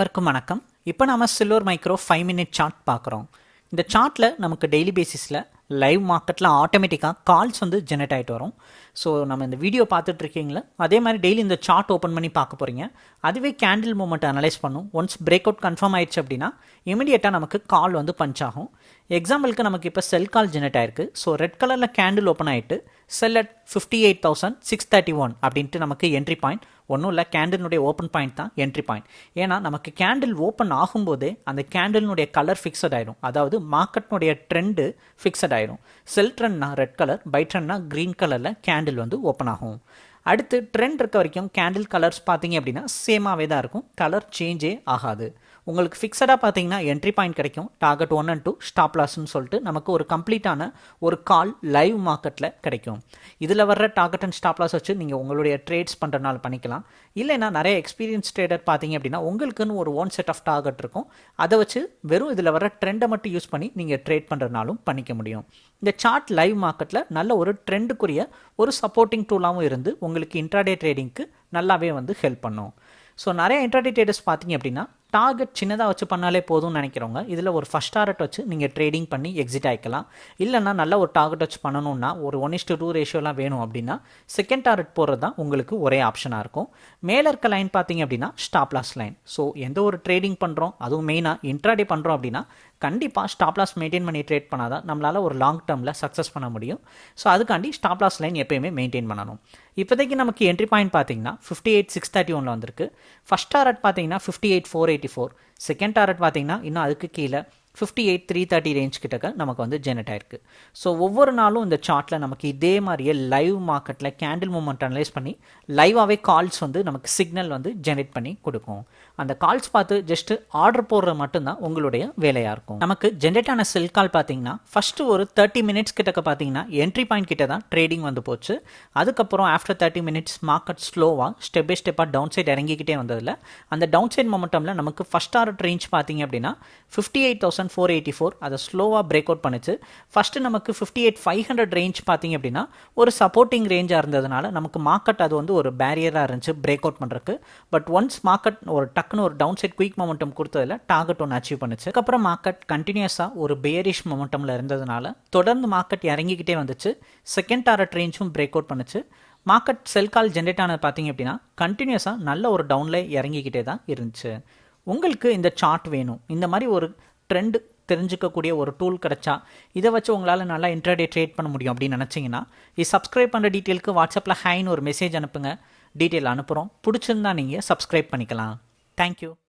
அனைவருக்கும் வணக்கம். இப்போ நாம silver micro five minute chart பார்க்குறோம். இந்த சார்ட்டில் நமக்கு டெய்லி பேசிஸில் லைவ் மார்க்கெட்டில் ஆட்டோமேட்டிக்காக கால்ஸ் வந்து ஜெனரேட் ஆகிட்டு வரும். ஸோ நம்ம இந்த வீடியோ பார்த்துட்டு இருக்கீங்களா? அதே மாதிரி டெய்லி இந்த சார்ட் ஓப்பன் பண்ணி பார்க்க போகிறீங்க அதுவே கேண்டில் மூமெண்ட் அனலைஸ் பண்ணும். ஒன்ஸ் பிரேக் அவுட் கன்ஃபார்ம் ஆயிடுச்சு அப்படின்னா இமிடியேட்டாக நமக்கு கால் வந்து பஞ்ச் ஆகும். எக்ஸாம்பிளுக்கு நமக்கு இப்போ செல் கால் ஜெனரேட் ஆயிருக்கு. ஸோ ரெட் கலரில் கேண்டில் ஓப்பன் ஆகிட்டு sell at fifty eight thousand six thirty one அப்படின்ட்டு நமக்கு என்ட்ரி பாயிண்ட் ஒன்றும் இல்லை கேண்டிலுடைய ஓப்பன் பாயிண்ட் தான் என்ட்ரி பாயிண்ட் ஏன்னா நமக்கு கேண்டில் ஓப்பன் ஆகும்போதே அந்த கேண்டிலினுடைய கலர் ஃபிக்ஸட் ஆயிரும். அதாவது மார்க்கெட்னுடைய ட்ரெண்டு ஃபிக்ஸட் ஆயிடும் செல் ட்ரெண்ட்னா ரெட் கலர் பை ட்ரெண்ட்னா க்ரீன் கலரில் கேண்டில் வந்து ஓப்பன் ஆகும். அடுத்து ட்ரெண்ட் இருக்க வரைக்கும் கேண்டில் கலர்ஸ் பார்த்தீங்க அப்படின்னா சேமாகவே தான் இருக்கும். கலர் சேஞ்சே ஆகாது. உங்களுக்கு ஃபிக்ஸடாக பார்த்தீங்கன்னா என்ட்ரி பாயிண்ட் கிடைக்கும். Target one and two stop லாஸ்ன்னு சொல்லிட்டு நமக்கு ஒரு கம்ப்ளீட்டான ஒரு கால் லைவ் மார்க்கெட்டில் கிடைக்கும். இதில் வர்ற டார்கெட் அண்ட் ஸ்டாப் லாஸ் வச்சு நீங்கள் உங்களுடைய ட்ரேட்ஸ் பண்ணுறனால பண்ணிக்கலாம். இல்லைன்னா நிறைய எக்ஸ்பீரியன்ஸ் ட்ரேடர் பார்த்தீங்க அப்படின்னா உங்களுக்குன்னு ஒரு ஒன் செட் ஆஃப் டார்கெட் இருக்கும். அதை வச்சு வெறும் இதில் வர ட்ரெண்டை மட்டும் யூஸ் பண்ணி நீங்கள் ட்ரேட் பண்ணுறதுனாலும் பண்ணிக்க முடியும். இந்த சார்ட் லைவ் மார்க்கெட்டில் நல்ல ஒரு ட்ரெண்டுக்குரிய ஒரு சப்போர்ட்டிங் டூலாகவும் இருந்து உங்களுக்கு இன்ட்ராடே ட்ரேடிங்க்கு நல்லாவே வந்து ஹெல்ப் பண்ணும். ஸோ நிறைய இன்ட்ராடே ட்ரேடர்ஸ் பார்த்தீங்க அப்படின்னா டார்கெட் சின்னதாக வச்சு பண்ணாலே போதும்னு நினைக்கிறவங்க இதில் ஒரு ஃபஸ்ட் டார்கெட் வச்சு நீங்கள் ட்ரேடிங் பண்ணி எக்ஸிட் ஆகிக்கலாம் இல்லைன்னா நல்ல ஒரு டார்கெட் வச்சு பண்ணணும்னா ஒரு ஒன் இஸ்டு டூ ரேஷியோலாம் வேணும் அப்படின்னா செகண்ட் டார்கெட் போகிறது தான் உங்களுக்கு ஒரே ஆப்ஷனாக இருக்கும். மேலே இருக்க லைன் பார்த்தீங்க அப்படின்னா ஸ்டாப் லாஸ் லைன் ஸோ எந்த ஒரு ட்ரேடிங் பண்ணுறோம் அதுவும் மெயினாக இன்ட்ராடே பண்ணுறோம் அப்படின்னா கண்டிப்பாக ஸ்டாப் லாஸ் மெயின்டைன் பண்ணி ட்ரேட் பண்ணாதான் நம்மளால் ஒரு லாங் டேர்மில் சக்ஸஸ் பண்ண முடியும். ஸோ அதுக்காண்டி ஸ்டாப் லாஸ் லைன் எப்பயுமே மெயின்டைன் பண்ணணும். இப்போதைக்கு நமக்கு என்ட்ரி பாயிண்ட் பார்த்தீங்கன்னா ஃபிஃப்டி எயிட் சிக்ஸ் தேர்ட்டி ஒனில் வந்திருக்கு. ஃபஸ்ட் டார்கெட் பார்த்தீங்கன்னா fifty eight four eighty four second target பார்த்தீங்கன்னா இன்னும் அதுக்கு கீழே fifty eight three thirty range கிட்டக்க நமக்கு வந்து ஜெனரேட் ஆயிருக்கு. ஸோ ஒவ்வொரு நாளும் இந்த சார்ட்டில் நமக்கு இதே மாதிரியே லைவ் மார்க்கெட்டில் கேண்டில் மூமெண்ட் அனலைஸ் பண்ணி லைவாகவே கால்ஸ் வந்து நமக்கு சிக்னல் வந்து ஜெனரேட் பண்ணி கொடுக்கும். அந்த கால்ஸ் பார்த்து ஜஸ்ட் ஆர்டர் போடுறது மட்டும்தான் உங்களுடைய வேலையாக இருக்கும். நமக்கு ஜென்ரேட் ஆன செல் கால் பார்த்தீங்கன்னா ஃபஸ்ட்டு ஒரு தேர்ட்டி மினிட்ஸ் கிட்டக்க பார்த்தீங்கன்னா என்ட்ரி பாயிண்ட் கிட்ட தான் ட்ரேடிங் வந்து போச்சு. அதுக்கப்புறம் ஆஃப்டர் தேர்ட்டி மினிட்ஸ் மார்க்கெட் ஸ்லோவாக ஸ்டெப் பை ஸ்டெப்பாக டவுன் சைட் இறங்கிக்கிட்டே வந்ததில் அந்த டவுன் சைட் மொமெண்டமில் நமக்கு ஃபஸ்ட் ஆர்டர் ரேஞ்ச் பார்த்தீங்க அப்படின்னா fifty eight thousand thousand four eighty four அதை ஸ்லோவாக பிரேக் அவுட் பண்ணுச்சு. ஃபஸ்ட்டு நமக்கு fifty eight five hundred range பார்த்தீங்க அப்படின்னா ஒரு சப்போர்ட்டிங் ரேஞ்சாக இருந்ததுனால நமக்கு மார்க்கெட் அது வந்து ஒரு பேரியராக இருந்துச்சு பிரேக் அவுட் பண்ணுறதுக்கு பட் ஒன்ஸ் மார்க்கெட் ஒரு டக்குன்னு ஒரு டவுன் சைட் குயிக் மொமெண்டம் கொடுத்ததில் டார்கெட் ஒன்று அச்சீவ் பண்ணுச்சு. அதுக்கப்புறம் மார்க்கெட் கண்டினியூஸாக ஒரு பேரிஷ் மொமெண்டமில் இருந்ததுனால தொடர்ந்து மார்க்கெட் இறங்கிக்கிட்டே வந்துச்சு. செகண்ட் டாரட் ரேஞ்சும் பிரேக் அவுட் பண்ணுச்சு. மார்க்கெட் செல் கால் ஜென்ரேட் ஆனது பார்த்தீங்க அப்படின்னா கண்டினியூஸாக நல்ல ஒரு டவுனில் இறங்கிக்கிட்டே தான் இருந்துச்சு. உங்களுக்கு இந்த சார்ட் வேணும். இந்த மாதிரி ஒரு ட்ரெண்ட் தெரிஞ்சுக்கக்கூடிய ஒரு டூல் கிடச்சா இதை வச்சு உங்களால் நல்லா இன்டர்டே ட்ரேட் பண்ண முடியும் அப்படின்னு நினச்சிங்கன்னா இது சப்ஸ்கிரைப் பண்ணுற டீட்டெயிலுக்கு வாட்ஸ்அப்பில் ஹைன்னு ஒரு மெசேஜ் அனுப்புங்க. டீட்டெயில் அனுப்புகிறோம் பிடிச்சிருந்தா நீங்கள் சப்ஸ்கிரைப் பண்ணிக்கலாம். தேங்க்யூ